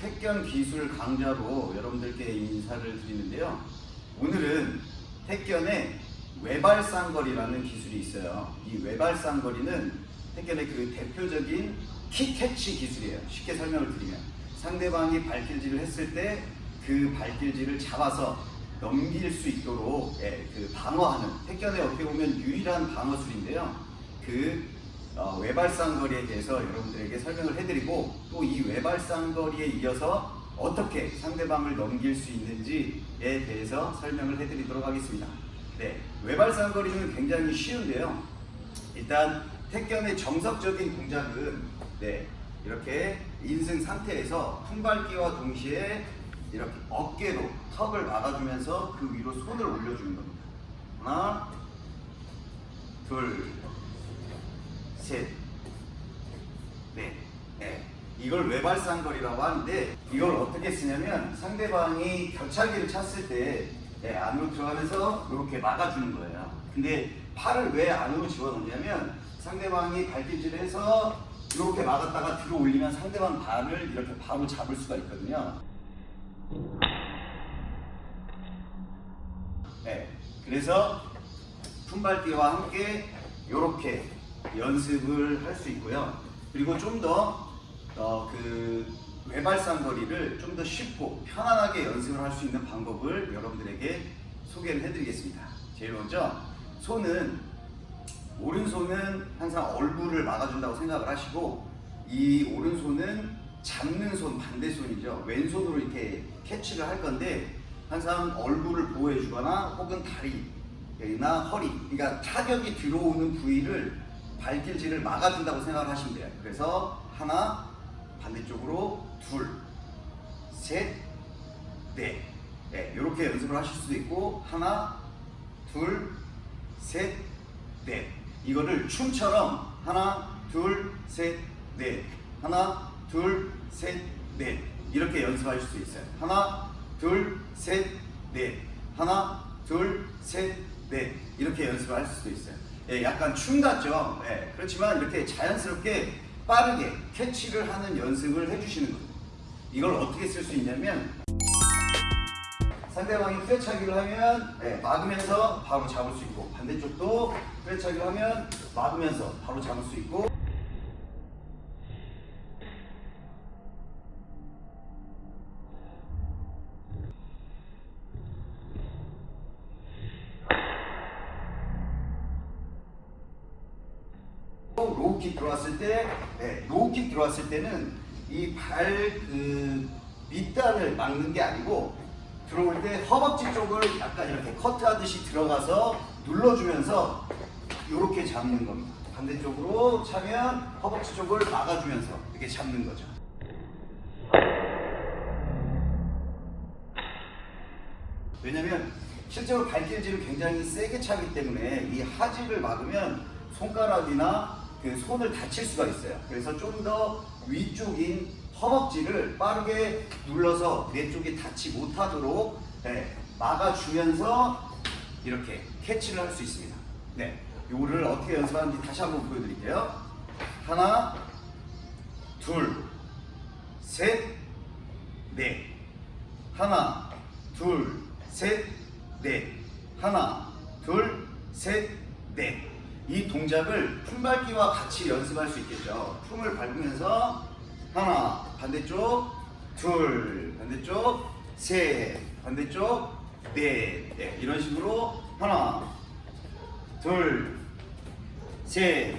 택견 기술 강좌로 여러분들께 인사를 드리는데요. 오늘은 택견의 외발쌍거리라는 기술이 있어요. 이 외발쌍거리는 택견의 그 대표적인 킥캐치 기술이에요. 쉽게 설명을 드리면 상대방이 발길질을 했을 때 그 발길질을 잡아서 넘길 수 있도록 예, 그 방어하는 택견의 어떻게 보면 유일한 방어술인데요. 그 어, 외발상거리에 대해서 여러분들에게 설명을 해드리고 또 이 외발상거리에 이어서 어떻게 상대방을 넘길 수 있는지에 대해서 설명을 해드리도록 하겠습니다. 네, 외발상거리는 굉장히 쉬운데요. 일단 택견의 정석적인 동작은 네, 이렇게 인승 상태에서 품밟기와 동시에 이렇게 어깨로 턱을 막아주면서 그 위로 손을 올려주는 겁니다. 하나, 둘, 셋, 넷. 네. 이걸 외발상거리라고 하는데 이걸 어떻게 쓰냐면 상대방이 겨차기를 찼을 때 네, 안으로 들어가면서 이렇게 막아주는 거예요. 근데 팔을 왜 안으로 집어넣냐면 상대방이 발길질을 해서 이렇게 막았다가 들어 올리면 상대방 발을 이렇게 바로 잡을 수가 있거든요. 네, 그래서 품밟기와 함께 이렇게 연습을 할 수 있고요. 그리고 좀더 어, 그 외발상 거리를 좀 더 쉽고 편안하게 연습을 할 수 있는 방법을 여러분들에게 소개를 해드리겠습니다. 제일 먼저 손은 오른손은 항상 얼굴을 막아준다고 생각을 하시고 이 오른손은 잡는 손 반대손이죠. 왼손으로 이렇게 캐치를 할 건데 항상 얼굴을 보호해 주거나 혹은 다리나 허리 그러니까 타격이 들어오는 부위를 발길질을 막아준다고 생각을 하시면 돼요. 그래서 하나 반대쪽으로 둘 셋, 넷 네, 이렇게 연습을 하실 수도 있고 하나 둘 셋, 넷 이거를 춤처럼 하나 둘 셋, 넷 하나 둘, 셋, 넷 이렇게 연습하실 수 있어요. 하나, 둘, 셋, 넷 하나, 둘, 셋, 넷 이렇게 연습을 할 수도 있어요. 예, 약간 춤 같죠? 예, 그렇지만 이렇게 자연스럽게 빠르게 캐치를 하는 연습을 해주시는 거예요. 이걸 어떻게 쓸 수 있냐면 상대방이 꿰차기를 하면 예, 막으면서 바로 잡을 수 있고 반대쪽도 꿰차기를 하면 막으면서 바로 잡을 수 있고 low kick 들어왔을 때, 네, low kick 들어왔을 때는 이 발 그 밑단을 막는 게 아니고 들어올 때 허벅지 쪽을 약간 이렇게 커트하듯이 들어가서 눌러주면서 이렇게 잡는 겁니다. 반대쪽으로 차면 허벅지 쪽을 막아주면서 이렇게 잡는 거죠. 왜냐면 실제로 발길질을 굉장히 세게 차기 때문에 이 하지를 막으면 손가락이나 그 손을 다칠 수가 있어요. 그래서 좀 더 위쪽인 허벅지를 빠르게 눌러서 내 쪽이 닿지 못하도록 네, 막아주면서 이렇게 캐치를 할 수 있습니다. 네, 요거를 어떻게 연습하는지 다시 한번 보여드릴게요. 하나, 둘, 셋, 넷. 하나, 둘, 셋, 넷. 하나, 둘, 셋, 넷. 이 동작을 품밟기와 같이 연습할 수 있겠죠. 품을 밟으면서 하나, 반대쪽, 둘, 반대쪽, 셋, 반대쪽, 넷. 네, 이런 식으로 하나, 둘, 셋,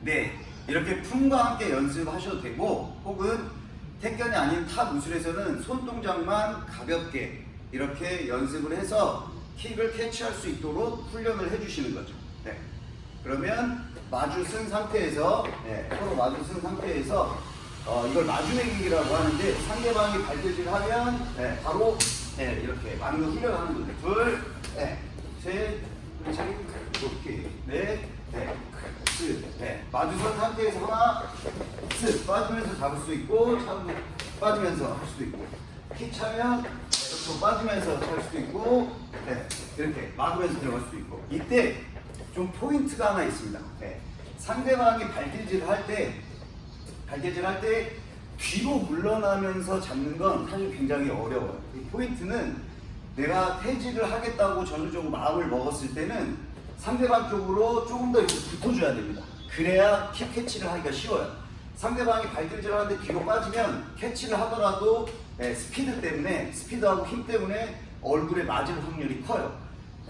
넷. 이렇게 품과 함께 연습하셔도 되고 혹은 택견이 아닌 타 무술에서는 손 동작만 가볍게 이렇게 연습을 해서 킥을 캐치할 수 있도록 훈련을 해주시는 거죠. 네. 그러면 마주 쓴 상태에서 네, 서로 마주 쓴 상태에서 어, 이걸 마주내기라고 하는데 상대방이 발길질 하면 네, 바로 네, 이렇게 막는 훈련을 하는 거죠. 둘, 네, 셋, 그렇지, 이렇게 넷, 네, 스, 네. 마주선 상태에서 하나, 스 빠지면서 잡을 수 있고 참 빠지면서 할 수도 있고 킥 차면 이렇게 빠지면서 할 수도 있고 네, 이렇게 막으면서 들어갈 수도 있고 이때 좀 포인트가 하나 있습니다. 네. 상대방이 발길질을 할 때, 발길질 할 때 뒤로 물러나면서 잡는 건 사실 굉장히 어려워요. 이 포인트는 내가 퇴직을 하겠다고 전적으로 마음을 먹었을 때는 상대방 쪽으로 조금 더 붙어줘야 됩니다. 그래야 킥 캐치를 하기가 쉬워요. 상대방이 발길질을 하는데 뒤로 빠지면 캐치를 하더라도 예, 스피드 때문에 스피드하고 힘 때문에 얼굴에 맞을 확률이 커요.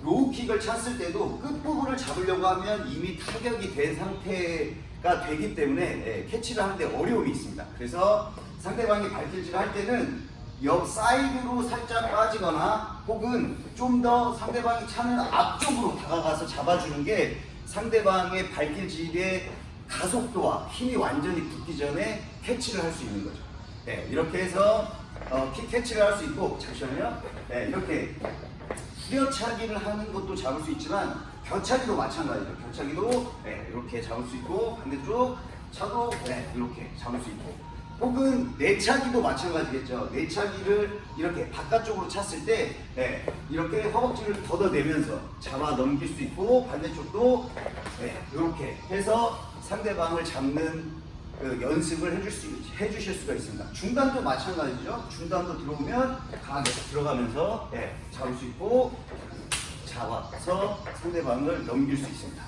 로우킥을 찼을 때도 끝부분을 잡으려고 하면 이미 타격이 된 상태가 되기 때문에 예, 캐치를 하는데 어려움이 있습니다. 그래서 상대방이 발길질을 할 때는 옆 사이드로 살짝 빠지거나 혹은 좀 더 상대방이 차는 앞쪽으로 다가가서 잡아주는 게 상대방의 발길질의 가속도와 힘이 완전히 붙기 전에 캐치를 할 수 있는 거죠. 네, 이렇게 해서 어, 킥 캐치를 할 수 있고 잠시만요. 네, 이렇게 후려차기를 하는 것도 잡을 수 있지만 겨차기도 마찬가지죠. 겨차기도 네, 이렇게 잡을 수 있고 반대쪽 차도 네, 이렇게 잡을 수 있고 혹은 내차기도 마찬가지겠죠. 내차기를 이렇게 바깥쪽으로 찼을 때 네, 이렇게 허벅지를 걷어내면서 잡아 넘길 수 있고 반대쪽도 네, 이렇게 해서 상대방을 잡는 그 연습을 해줄 수, 해주실 수가 있습니다. 중단도 마찬가지죠. 중단도 들어오면 강하게 들어가면서 네, 잡을 수 있고 잡아서 상대방을 넘길 수 있습니다.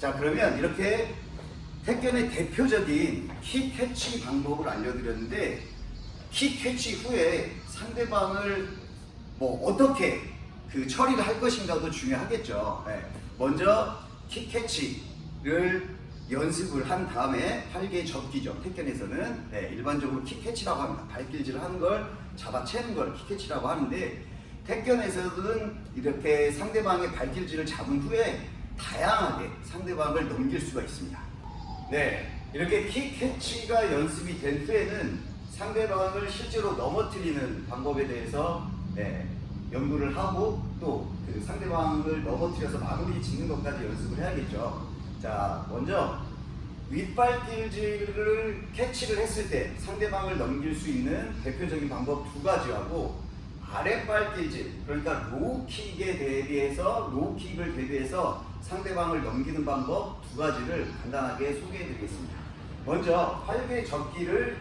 자 그러면 이렇게 택견의 대표적인 킥 캐치 방법을 알려드렸는데 킥 캐치 후에 상대방을 뭐 어떻게 그 처리를 할 것인가도 중요하겠죠. 네. 먼저 킥 캐치를 연습을 한 다음에 활개 접기죠. 택견에서는 네, 일반적으로 킥 캐치라고 합니다. 발길질을 하는 걸 잡아채는 걸 킥 캐치라고 하는데 택견에서는 이렇게 상대방의 발길질을 잡은 후에 다양하게 상대방을 넘길 수가 있습니다. 네, 이렇게 킥 캐치가 연습이 된 후에는 상대방을 실제로 넘어뜨리는 방법에 대해서 네, 연구를 하고 또 그 상대방을 넘어뜨려서 마무리 짓는 것까지 연습을 해야겠죠. 자, 먼저 윗발길질을 캐치를 했을 때 상대방을 넘길 수 있는 대표적인 방법 두 가지하고 아랫발길질 그러니까 로우킥에 대비해서 로우킥을 대비해서 상대방을 넘기는 방법 두 가지를 간단하게 소개해 드리겠습니다. 먼저 활개 접기를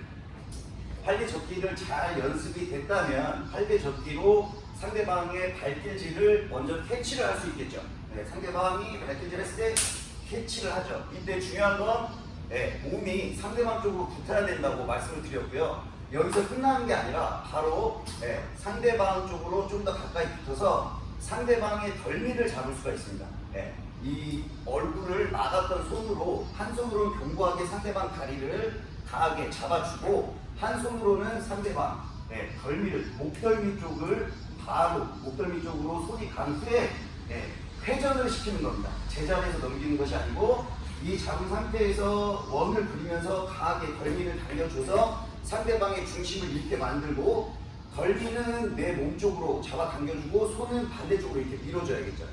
활개 접기를 잘 연습이 됐다면 활개 접기로 상대방의 발길질을 먼저 캐치를 할 수 있겠죠. 네, 상대방이 발길질 했을 때 캐치를 하죠. 이때 중요한 건 네, 몸이 상대방 쪽으로 붙어야 된다고 말씀을 드렸고요. 여기서 끝나는 게 아니라 바로 네, 상대방 쪽으로 좀 더 가까이 붙어서 상대방의 덜미를 잡을 수가 있습니다. 네, 이 얼굴을 막았던 손으로 한 손으로는 견고하게 상대방 다리를 강하게 잡아주고 한 손으로는 상대방 네, 덜미를 목덜미 쪽을 바로 목덜미 쪽으로 손이 간 후에 네, 회전을 시키는 겁니다. 제자리에서 넘기는 것이 아니고 이 잡은 상태에서 원을 그리면서 강하게 덜미를 당겨줘서 상대방의 중심을 잃게 만들고 덜미는 내 몸 쪽으로 잡아 당겨주고 손은 반대쪽으로 이렇게 밀어줘야겠죠.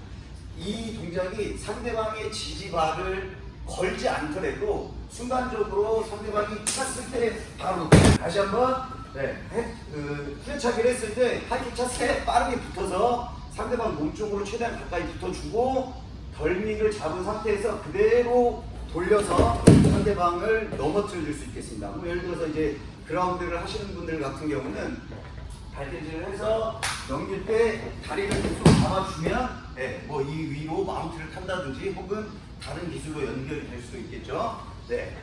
이 동작이 상대방의 지지발을 걸지 않더라도 순간적으로 상대방이 찼을 때 바로 다시 한번 네, 해- 그 후려차기를 했을 때 하이킥 찼을 때 빠르게 붙어서 상대방 몸 쪽으로 최대한 가까이 붙어주고 덜미를 잡은 상태에서 그대로 돌려서 상대방을 넘어뜨려 줄 수 있겠습니다. 뭐 예를 들어서 이제 그라운드를 하시는 분들 같은 경우는 발대질을 해서 넘길 때 다리를 계속 잡아주면 네, 뭐이 위로 마운트를 탄다든지 혹은 다른 기술로 연결이 될 수도 있겠죠. 네.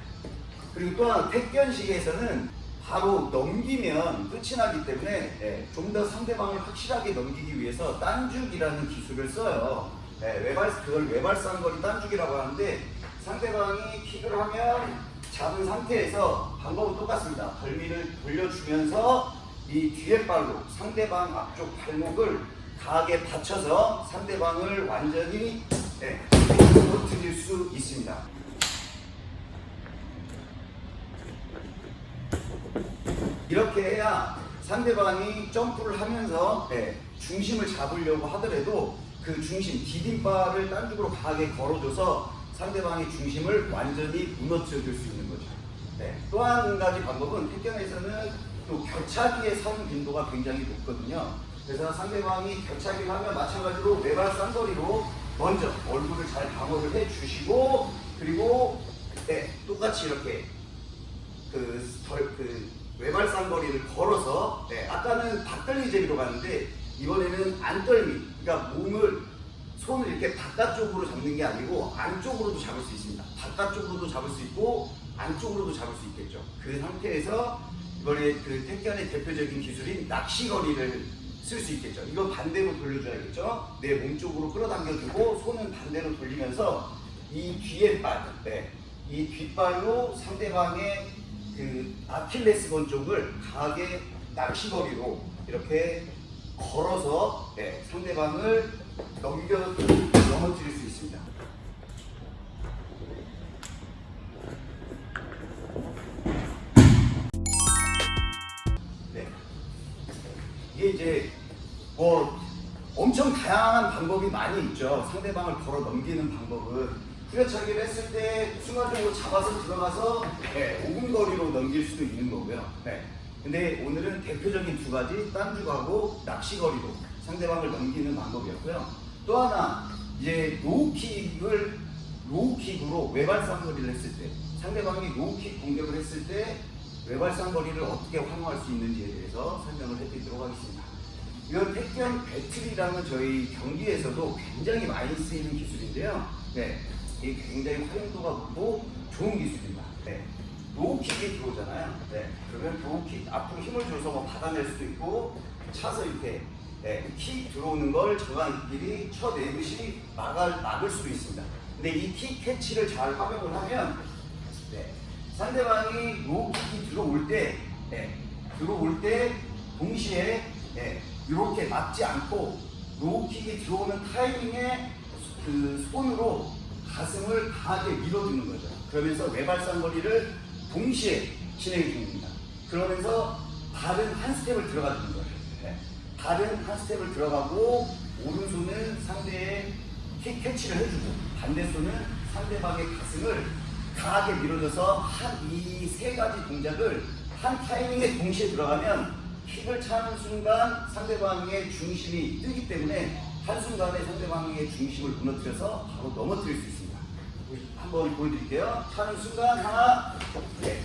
그리고 또한 택견식에서는 바로 넘기면 끝이 나기 때문에 네, 좀더 상대방을 확실하게 넘기기 위해서 딴죽이라는 기술을 써요. 네, 외발 그걸 외발쌍거리 딴죽이라고 하는데 상대방이 킥을 하면 잡은 상태에서 방법은 똑같습니다. 벌미를 돌려주면서 이 뒤에 발로 상대방 앞쪽 발목을 강하게 받쳐서 상대방을 완전히 네, 무너뜨릴 수 있습니다. 이렇게 해야 상대방이 점프를 하면서 네, 중심을 잡으려고 하더라도 그 중심, 디딤발을 딴 쪽으로 강하게 걸어줘서 상대방의 중심을 완전히 무너뜨려 줄 수 있는 거죠. 네. 또 한 가지 방법은 태경에서는 또 겨차기의 선 빈도가 굉장히 높거든요. 그래서 상대방이 겨차기를 하면 마찬가지로 외발 쌍거리로 먼저 얼굴을 잘 방어를 해 주시고 그리고 네, 똑같이 이렇게 그, 덜- 그 외발상거리를 걸어서 네, 아까는 닭떨리 재미로 갔는데 이번에는 안떨미 그러니까 몸을 손을 이렇게 바깥쪽으로 잡는 게 아니고 안쪽으로도 잡을 수 있습니다. 바깥쪽으로도 잡을 수 있고 안쪽으로도 잡을 수 있겠죠. 그 상태에서 이번에 그 택견의 대표적인 기술인 낚시거리를 쓸 수 있겠죠. 이거 반대로 돌려줘야겠죠. 내 몸 쪽으로 끌어당겨주고 손은 반대로 돌리면서 이 뒤에 발, 네, 이 뒷발로 상대방의 그 아킬레스건 쪽을 강하게 낚시거리로 이렇게 걸어서 네, 상대방을 넘겨 넘어뜨릴 수 있습니다. 네. 이게 이제 뭐 엄청 다양한 방법이 많이 있죠. 상대방을 걸어 넘기는 방법은 후려차기를 했을 때 순간적으로 잡아서 들어가서 네, 5분 거리로 넘길 수도 있는 거고요. 네. 근데 오늘은 대표적인 두 가지 딴죽하고 낚시걸이로 상대방을 넘기는 방법이었고요. 또 하나 이제 로우킥을 로우킥으로 외발쌍걸이를 했을 때 상대방이 로우킥 공격을 했을 때 외발쌍걸이를 어떻게 활용할 수 있는지에 대해서 설명을 해드리도록 하겠습니다. 이건 택견 배틀이라는 저희 경기에서도 굉장히 많이 쓰이는 기술인데요. 네, 이게 굉장히 활용도가 높고 좋은 기술입니다. 네, 로우킥이 들어오잖아요. 네, 그러면 로우킥 앞으로 힘을 줘서 뭐 받아낼 수도 있고 차서 이렇게 네, 킥 들어오는 걸 정강이끼리 쳐내듯이 막을, 막을 수도 있습니다. 근데 이 킥 캐치를 잘 활용을 하면 네, 상대방이 로우킥이 들어올 때 네, 들어올 때 동시에 네, 이렇게 막지 않고 로우킥이 들어오는 타이밍에 그 손으로 가슴을 강하게 밀어주는 거죠. 그러면서 외발쌍걸이를 동시에 진행해 줍니다. 그러면서 발은 한 스텝을 들어가 주는 거예요. 네. 발은 한 스텝을 들어가고 오른손은 상대의 킥 캐치를 해주고 반대 손은 상대방의 가슴을 강하게 밀어줘서 한 이 세 가지 동작을 한 타이밍에 동시에 들어가면 킥을 차는 순간 상대방의 중심이 뜨기 때문에 한순간에 상대방의 중심을 무너뜨려서 바로 넘어뜨릴 수 있습니다. 한번 보여드릴게요. 차는 순간 하나, 네.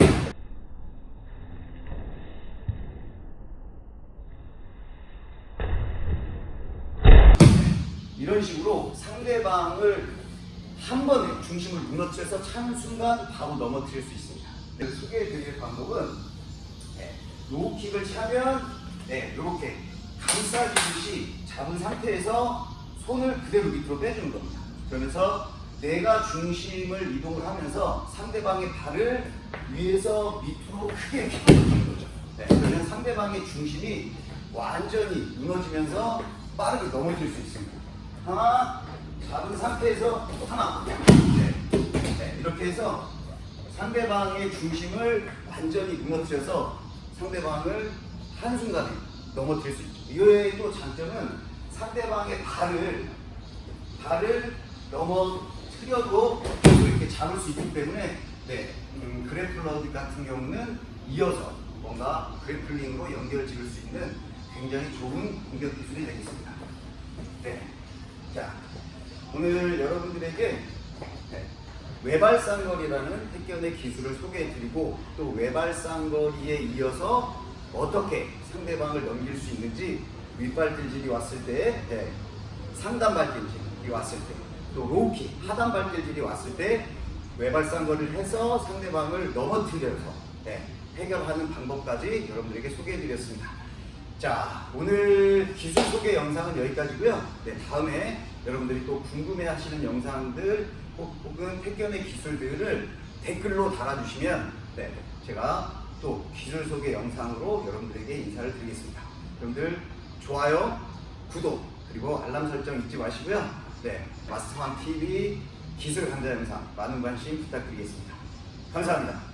이런 식으로 상대방을 한 번에 중심을 무너뜨려서 차는 순간 바로 넘어뜨릴 수 있습니다. 네, 소개해드릴 방법은 네, 로우킥을 차면 네, 이렇게 감싸주듯이 잡은 상태에서 손을 그대로 밑으로 빼주는 겁니다. 그러면서 내가 중심을 이동을 하면서 상대방의 발을 위에서 밑으로 크게 밀어주는 거죠. 네, 그러면 상대방의 중심이 완전히 무너지면서 빠르게 넘어질 수 있습니다. 하나, 잡은 상태에서 하나, 네, 네, 이렇게 해서 상대방의 중심을 완전히 무너뜨려서 상대방을 한순간에 넘어뜨릴 수 있죠. 이외에 또 장점은 상대방의 발을 발을 넘어 계속 이렇게 잡을 수 있기 때문에 네, 음, 그래플러 같은 경우는 이어서 뭔가 그래플링으로 연결 지을 수 있는 굉장히 좋은 공격 기술이 되겠습니다. 네. 자, 오늘 여러분들에게 네, 외발상거리라는 택견의 기술을 소개해드리고 또 외발상거리에 이어서 어떻게 상대방을 넘길 수 있는지 윗발길질이 왔을 때 네, 상단발길질이 왔을 때 또 로우킥 하단 발길질이 왔을 때 외발상거리를 해서 상대방을 넘어뜨려서 네, 해결하는 방법까지 여러분들에게 소개해드렸습니다. 자, 오늘 기술 소개 영상은 여기까지고요. 네, 다음에 여러분들이 또 궁금해하시는 영상들 혹- 혹은 택견의 기술들을 댓글로 달아주시면 네, 제가 또 기술 소개 영상으로 여러분들에게 인사를 드리겠습니다. 여러분들 좋아요, 구독 그리고 알람 설정 잊지 마시고요. 네, 마스터왕 TV 기술 강좌 영상 많은 관심 부탁드리겠습니다. 감사합니다.